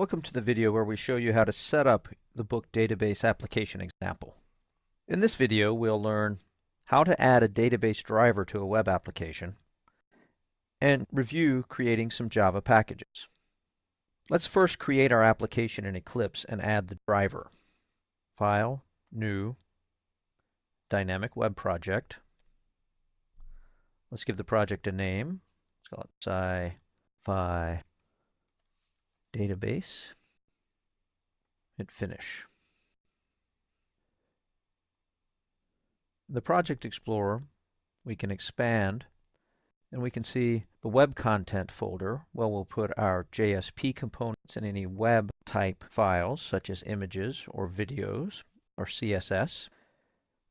Welcome to the video where we show you how to set up the book database application example. In this video we'll learn how to add a database driver to a web application and review creating some Java packages. Let's first create our application in Eclipse and add the driver. File, New, Dynamic Web Project. Let's give the project a name. Let's call it sci-fi database, hit finish. The Project Explorer, we can expand and we can see the web content folder where we'll put our JSP components and any web type files such as images or videos or CSS.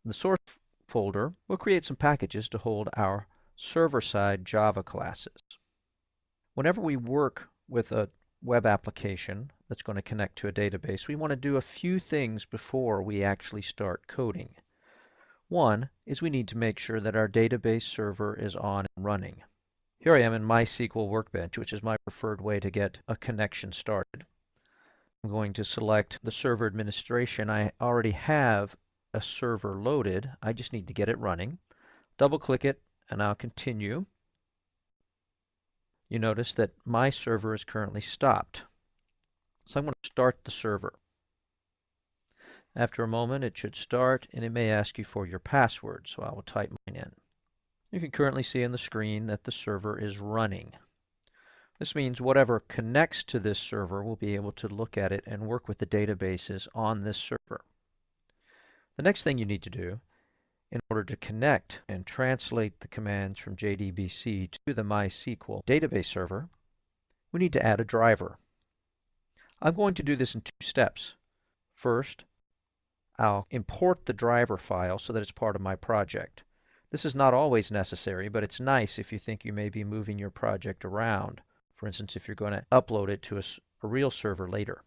The source folder, we'll create some packages to hold our server-side Java classes. Whenever we work with a web application that's going to connect to a database, we want to do a few things before we actually start coding. One is we need to make sure that our database server is on and running. Here I am in MySQL Workbench, which is my preferred way to get a connection started. I'm going to select the server administration. I already have a server loaded. I just need to get it running. Double click it and I'll continue you notice that my server is currently stopped. So I'm going to start the server. After a moment it should start and it may ask you for your password, so I will type mine in. You can currently see on the screen that the server is running. This means whatever connects to this server will be able to look at it and work with the databases on this server. The next thing you need to do in order to connect and translate the commands from JDBC to the MySQL database server, we need to add a driver. I'm going to do this in two steps. First, I'll import the driver file so that it's part of my project. This is not always necessary, but it's nice if you think you may be moving your project around. For instance, if you're going to upload it to a, a real server later.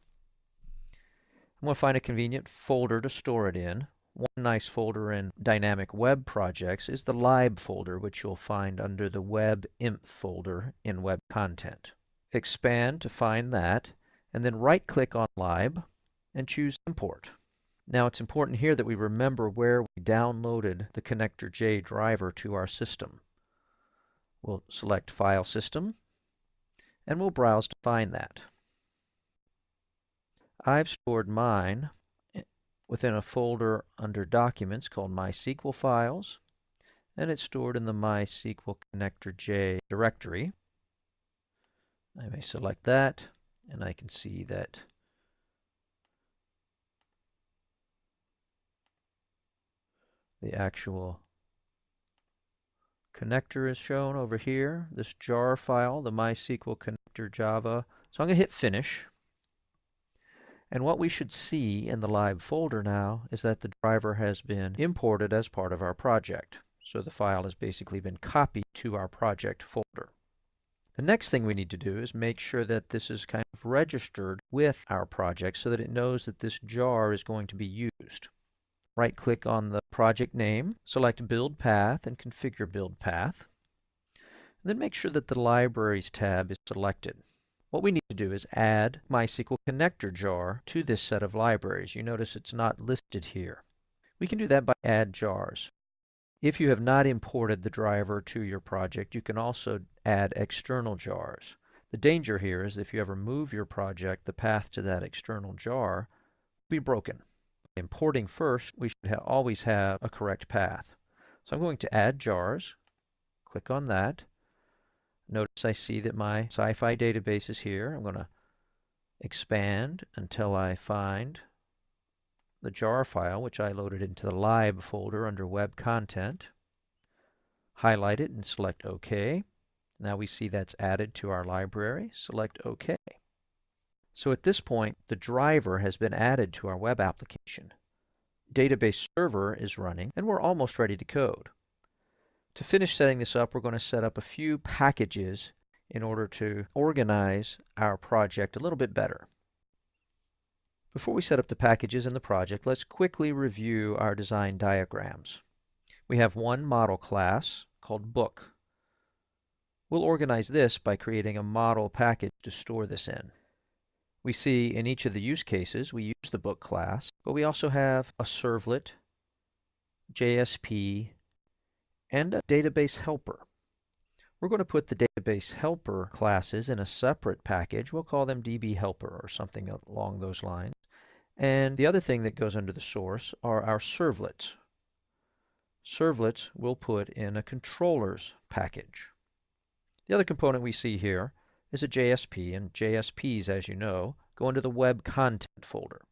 I'm going to find a convenient folder to store it in. One nice folder in Dynamic Web Projects is the lib folder, which you'll find under the web imp folder in Web Content. Expand to find that, and then right-click on lib and choose Import. Now it's important here that we remember where we downloaded the Connector J driver to our system. We'll select File System, and we'll browse to find that. I've stored mine within a folder under Documents called MySQL Files, and it's stored in the MySQL Connector J directory. I may select that, and I can see that the actual connector is shown over here, this jar file, the MySQL connector Java. So I'm going to hit finish. And what we should see in the lib folder now is that the driver has been imported as part of our project. So the file has basically been copied to our project folder. The next thing we need to do is make sure that this is kind of registered with our project so that it knows that this jar is going to be used. Right click on the project name, select build path and configure build path. And then make sure that the libraries tab is selected. What we need to do is add MySQL connector jar to this set of libraries. You notice it's not listed here. We can do that by add jars. If you have not imported the driver to your project, you can also add external jars. The danger here is if you ever move your project, the path to that external jar will be broken. Importing first, we should ha always have a correct path. So I'm going to add jars, click on that, Notice I see that my sci-fi database is here. I'm going to expand until I find the jar file, which I loaded into the lib folder under web content. Highlight it and select OK. Now we see that's added to our library. Select OK. So at this point, the driver has been added to our web application. Database server is running, and we're almost ready to code. To finish setting this up, we're going to set up a few packages in order to organize our project a little bit better. Before we set up the packages in the project, let's quickly review our design diagrams. We have one model class called book. We'll organize this by creating a model package to store this in. We see in each of the use cases we use the book class, but we also have a servlet, JSP, and a database helper. We're going to put the database helper classes in a separate package. We'll call them DB helper or something along those lines. And the other thing that goes under the source are our servlets. Servlets we'll put in a controllers package. The other component we see here is a JSP, and JSPs, as you know, go into the web content folder.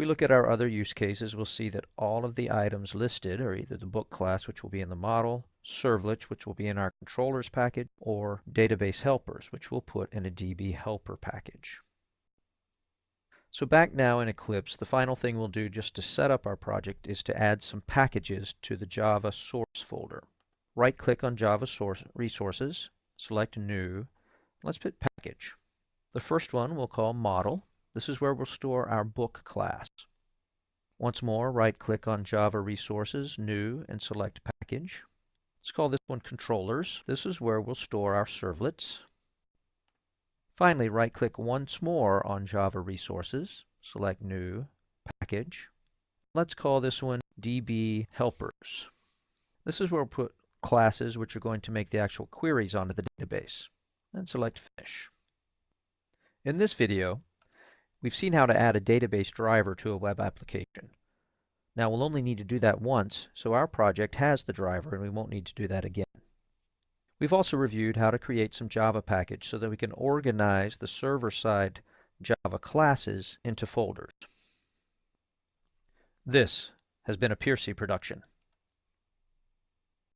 We look at our other use cases, we'll see that all of the items listed are either the book class, which will be in the model, servlets, which will be in our controllers package, or database helpers, which we'll put in a DB helper package. So back now in Eclipse, the final thing we'll do just to set up our project is to add some packages to the Java source folder. Right-click on Java source resources, select New, let's put Package. The first one we'll call Model. This is where we'll store our book class. Once more, right-click on Java Resources, New, and select Package. Let's call this one Controllers. This is where we'll store our servlets. Finally, right-click once more on Java Resources, select New, Package. Let's call this one DB Helpers. This is where we'll put classes which are going to make the actual queries onto the database, and select Finish. In this video, we've seen how to add a database driver to a web application. Now we'll only need to do that once, so our project has the driver and we won't need to do that again. We've also reviewed how to create some Java package so that we can organize the server-side Java classes into folders. This has been a Piercy production.